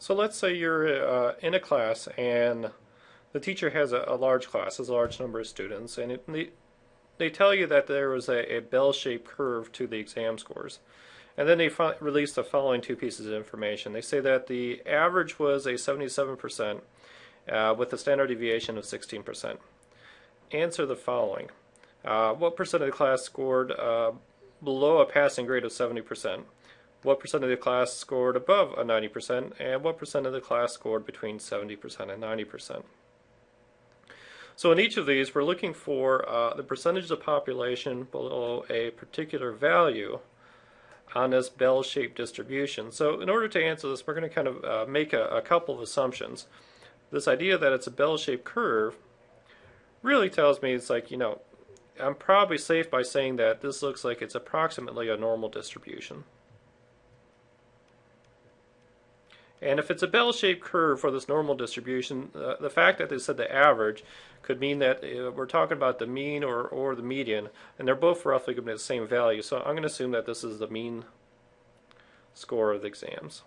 So let's say you're uh, in a class and the teacher has a, a, large class, has a large number of students, and it, they, they tell you that there was a, a bell-shaped curve to the exam scores. And then they release the following two pieces of information. They say that the average was a 77% uh, with a standard deviation of 16%. Answer the following. Uh, what percent of the class scored uh, below a passing grade of 70%? What percent of the class scored above a 90%? And what percent of the class scored between 70% and 90%? So in each of these, we're looking for uh, the percentage of population below a particular value on this bell-shaped distribution. So in order to answer this, we're going to kind of uh, make a, a couple of assumptions. This idea that it's a bell-shaped curve really tells me it's like, you know, I'm probably safe by saying that this looks like it's approximately a normal distribution. And if it's a bell-shaped curve for this normal distribution, uh, the fact that they said the average could mean that uh, we're talking about the mean or, or the median, and they're both roughly going to be the same value. So I'm going to assume that this is the mean score of the exams.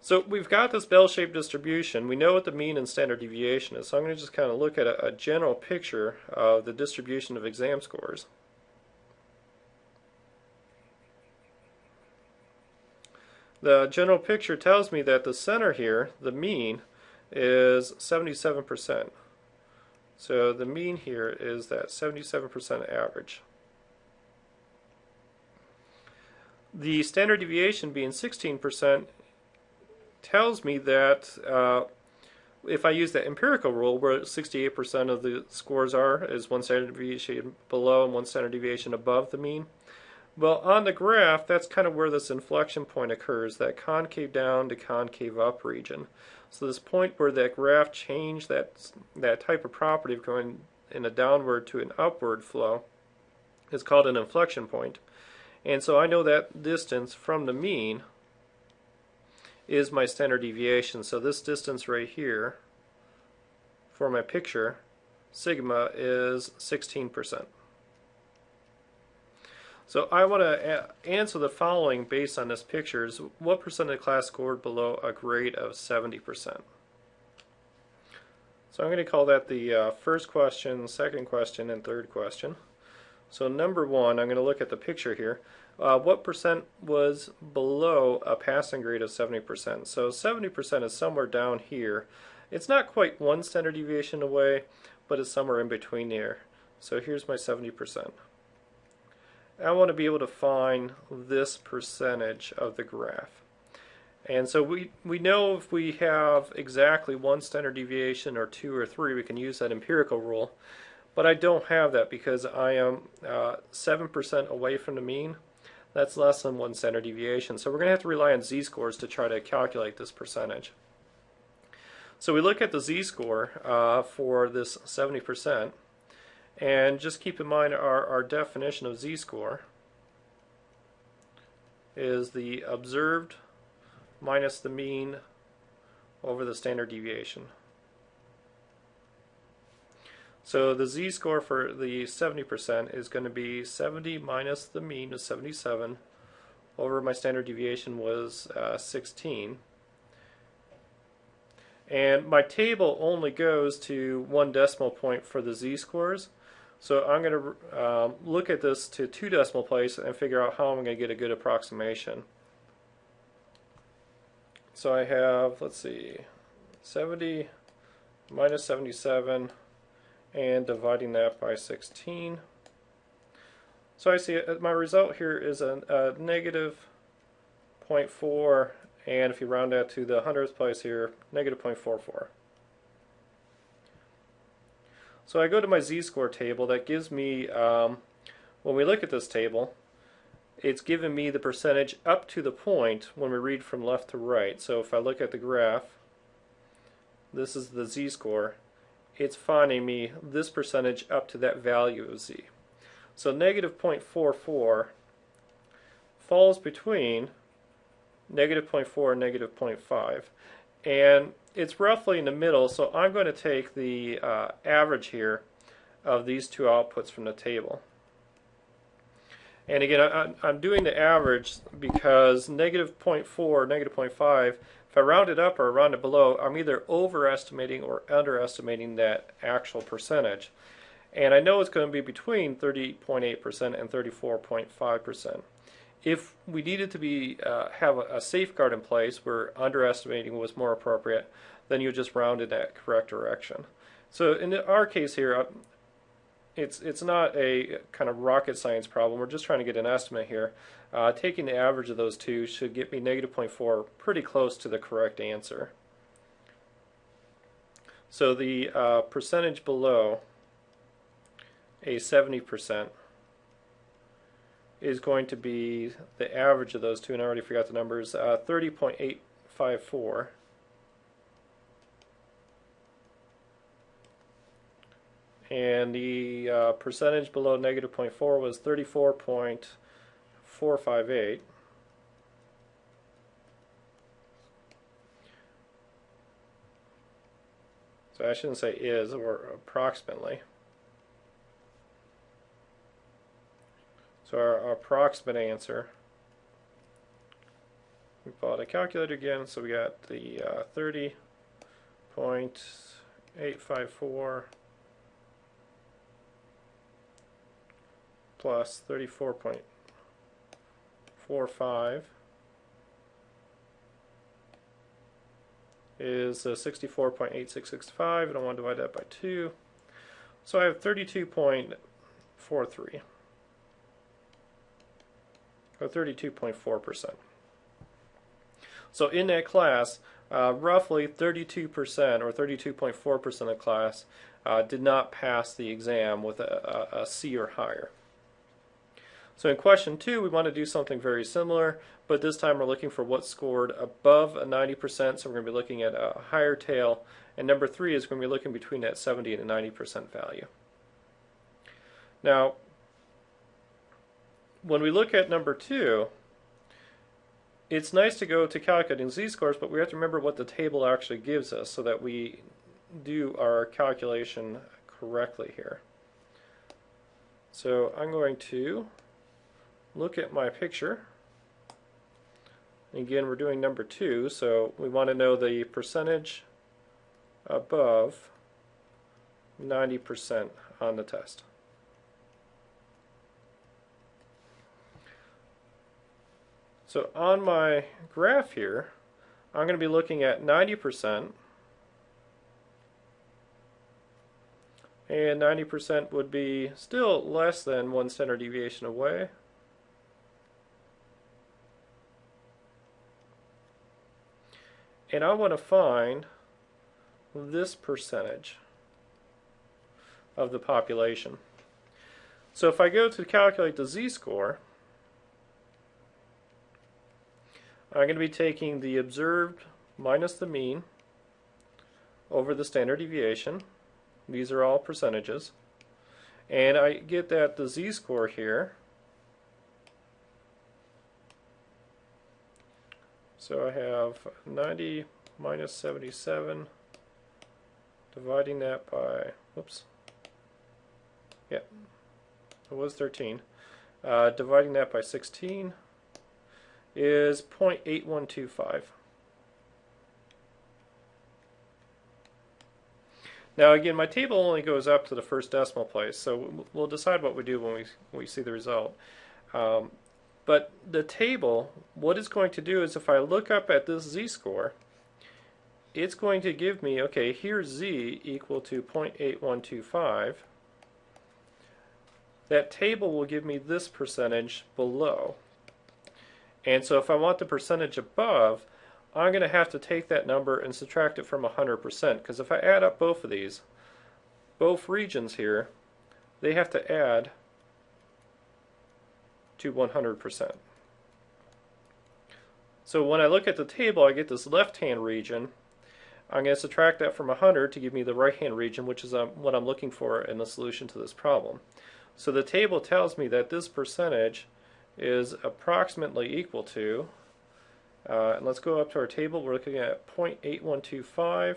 So we've got this bell-shaped distribution. We know what the mean and standard deviation is. So I'm going to just kind of look at a, a general picture of the distribution of exam scores. The general picture tells me that the center here, the mean, is 77%. So the mean here is that 77% average. The standard deviation being 16% tells me that uh, if I use the empirical rule where 68% of the scores are is one standard deviation below and one standard deviation above the mean, well, on the graph, that's kind of where this inflection point occurs, that concave down to concave up region. So this point where that graph changed that, that type of property of going in a downward to an upward flow is called an inflection point. And so I know that distance from the mean is my standard deviation. So this distance right here for my picture, sigma, is 16%. So I want to answer the following based on this picture is what percent of the class scored below a grade of 70%? So I'm going to call that the uh, first question, second question, and third question. So number one, I'm going to look at the picture here. Uh, what percent was below a passing grade of 70%? So 70% is somewhere down here. It's not quite one standard deviation away, but it's somewhere in between there. So here's my 70%. I want to be able to find this percentage of the graph. And so we, we know if we have exactly one standard deviation or two or three, we can use that empirical rule. But I don't have that because I am 7% uh, away from the mean. That's less than one standard deviation. So we're going to have to rely on z-scores to try to calculate this percentage. So we look at the z-score uh, for this 70%. And just keep in mind our, our definition of z-score is the observed minus the mean over the standard deviation. So the z-score for the 70% is going to be 70 minus the mean of 77 over my standard deviation was uh, 16. And my table only goes to one decimal point for the z-scores. So I'm going to um, look at this to two decimal places and figure out how I'm going to get a good approximation. So I have, let's see, 70 minus 77 and dividing that by 16. So I see uh, my result here is a, a negative 0.4 and if you round that to the hundredth place here, negative 0.44. So I go to my z-score table that gives me, um, when we look at this table, it's given me the percentage up to the point when we read from left to right. So if I look at the graph, this is the z-score, it's finding me this percentage up to that value of z. So negative 0.44 falls between negative 0.4 and negative 0.5. And it's roughly in the middle, so I'm going to take the uh, average here of these two outputs from the table. And again, I, I'm doing the average because negative 0.4, negative 0.5, if I round it up or round it below, I'm either overestimating or underestimating that actual percentage. And I know it's going to be between 30.8% and 34.5%. If we needed to be uh, have a, a safeguard in place where underestimating was more appropriate, then you just round in that correct direction. So in our case here, uh, it's it's not a kind of rocket science problem. We're just trying to get an estimate here. Uh, taking the average of those two should get me negative 0.4, pretty close to the correct answer. So the uh, percentage below a 70% is going to be the average of those two, and I already forgot the numbers, uh, 30.854. and the uh, percentage below negative 0.4 was 34.458. So I shouldn't say is, or approximately. So our, our approximate answer, we pull out a calculator again, so we got the uh, 30.854 plus 34.45 is uh, 64.8665 and I want to divide that by 2. So I have 32.43 or 32.4%. So in that class, uh, roughly 32% or 32.4% of class uh, did not pass the exam with a, a, a C or higher. So in question two, we want to do something very similar, but this time we're looking for what scored above a 90%, so we're going to be looking at a higher tail, and number three is going to be looking between that 70 and a 90% value. Now, when we look at number two, it's nice to go to calculating z-scores, but we have to remember what the table actually gives us so that we do our calculation correctly here. So I'm going to look at my picture. Again, we're doing number two, so we want to know the percentage above 90% on the test. So on my graph here, I'm going to be looking at 90%, and 90% would be still less than one standard deviation away. and I want to find this percentage of the population. So if I go to calculate the z-score, I'm going to be taking the observed minus the mean over the standard deviation. These are all percentages. And I get that the z-score here So I have 90 minus 77, dividing that by, whoops, yeah, it was 13. Uh, dividing that by 16 is 0.8125. Now again, my table only goes up to the first decimal place, so we'll decide what we do when we, when we see the result. Um, but the table, what it's going to do is if I look up at this z-score, it's going to give me, okay, here's z equal to 0.8125. That table will give me this percentage below. And so if I want the percentage above, I'm going to have to take that number and subtract it from 100%. Because if I add up both of these, both regions here, they have to add to 100%. So when I look at the table, I get this left-hand region. I'm going to subtract that from 100 to give me the right-hand region, which is um, what I'm looking for in the solution to this problem. So the table tells me that this percentage is approximately equal to, uh, and let's go up to our table, we're looking at 0.8125.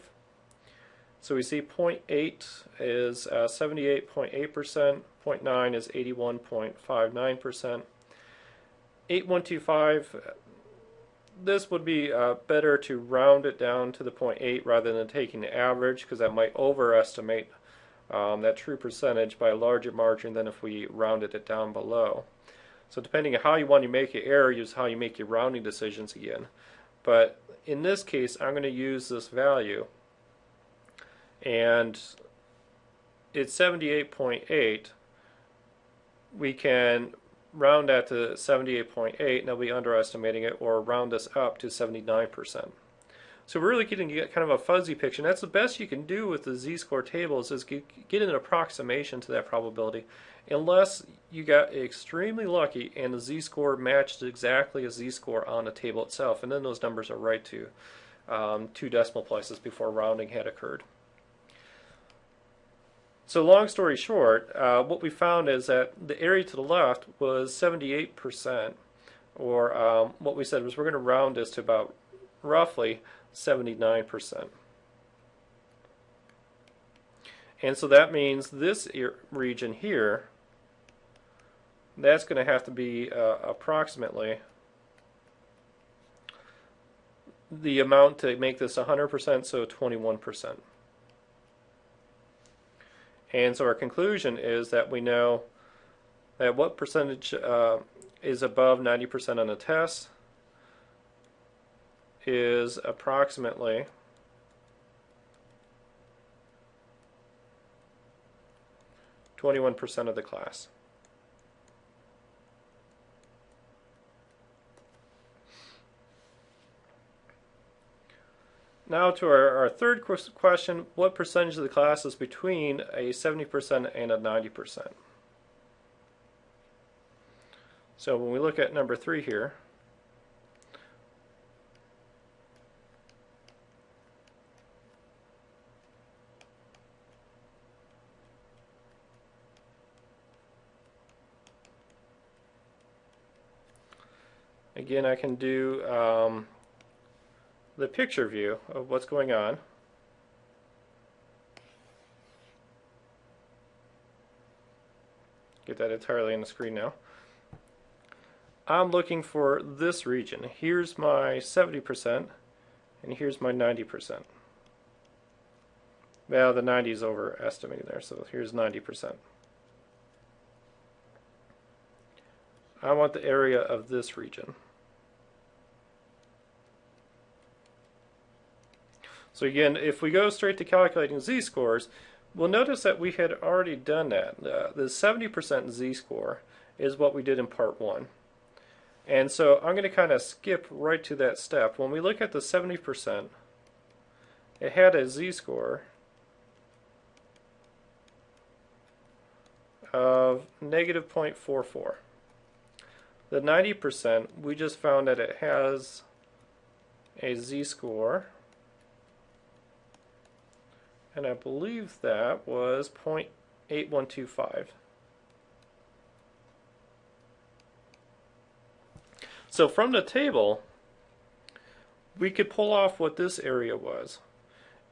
So we see 0.8 is 78.8%, uh, 0.9 is 81.59%, 8125, this would be uh, better to round it down to the 0.8 rather than taking the average because that might overestimate um, that true percentage by a larger margin than if we rounded it down below. So depending on how you want to make your error is how you make your rounding decisions again. But in this case, I'm going to use this value. And it's 78.8. We can round that to 78.8, and they'll be underestimating it, or round this up to 79%. So we're really getting kind of a fuzzy picture. And that's the best you can do with the z-score tables is get, get an approximation to that probability, unless you got extremely lucky and the z-score matched exactly a z-score on the table itself, and then those numbers are right to um, two decimal places before rounding had occurred. So long story short, uh, what we found is that the area to the left was 78%, or um, what we said was we're going to round this to about roughly 79%. And so that means this region here, that's going to have to be uh, approximately the amount to make this 100%, so 21%. And so our conclusion is that we know that what percentage uh, is above 90% on the test is approximately Twenty-one percent of the class. Now to our, our third question, what percentage of the class is between a 70% and a 90%? So when we look at number three here, Again, I can do um, the picture view of what's going on. Get that entirely on the screen now. I'm looking for this region. Here's my 70% and here's my 90%. Well, the 90 is overestimated there, so here's 90%. I want the area of this region. So again, if we go straight to calculating z-scores, we'll notice that we had already done that. Uh, the 70% z-score is what we did in part 1. And so I'm going to kind of skip right to that step. When we look at the 70%, it had a z-score of negative 0.44. The 90%, we just found that it has a z-score and I believe that was 0.8125. So from the table, we could pull off what this area was.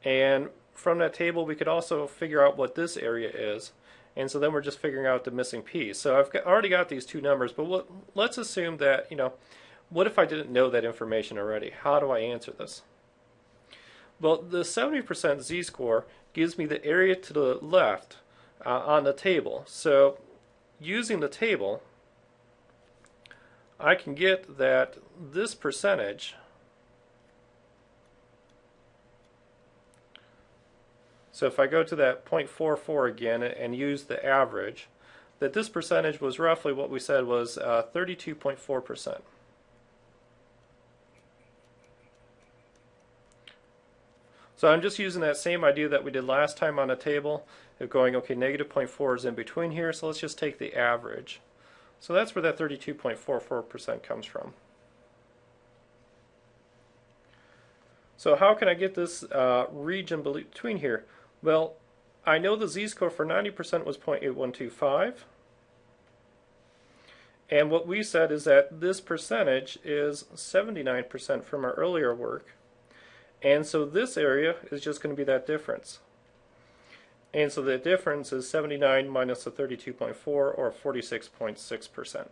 And from that table, we could also figure out what this area is. And so then we're just figuring out the missing piece. So I've got, already got these two numbers, but what, let's assume that, you know, what if I didn't know that information already? How do I answer this? Well, the 70% z-score gives me the area to the left uh, on the table. So using the table, I can get that this percentage So if I go to that 0.44 again and use the average, that this percentage was roughly what we said was 32.4%. Uh, So I'm just using that same idea that we did last time on a table of going, okay, negative 0.4 is in between here, so let's just take the average. So that's where that 32.44% comes from. So how can I get this uh, region between here? Well, I know the z-score for 90% was 0.8125. And what we said is that this percentage is 79% from our earlier work. And so this area is just going to be that difference. And so the difference is 79 minus the 32.4 or 46.6%.